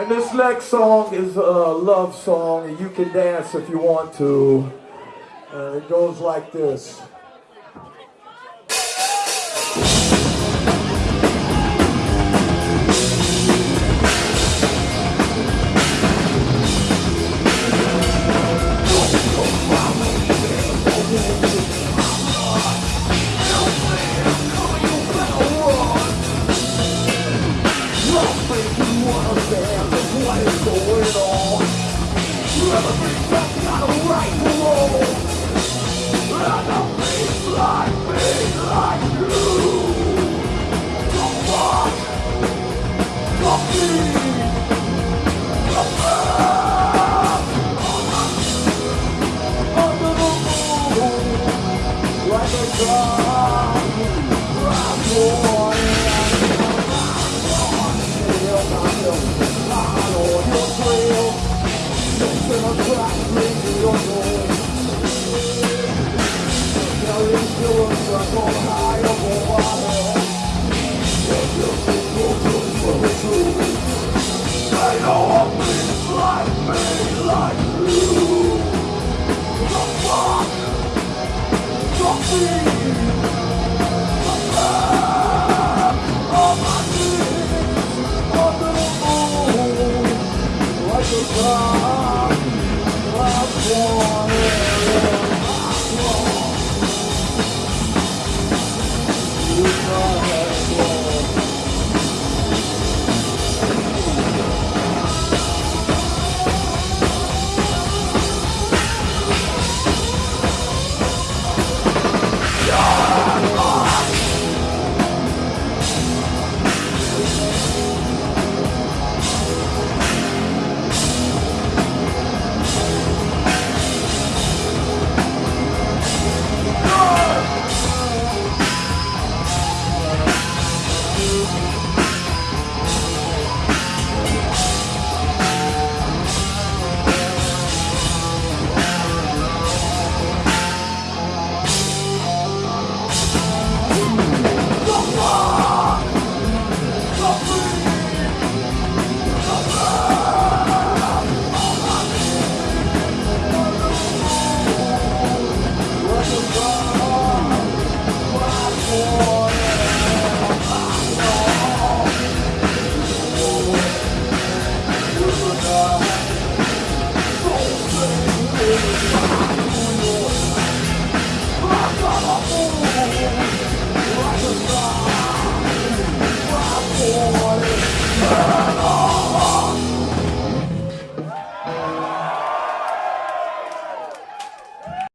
And this next song is a love song, and you can dance if you want to. Uh, it goes like this. Fuck! Oh,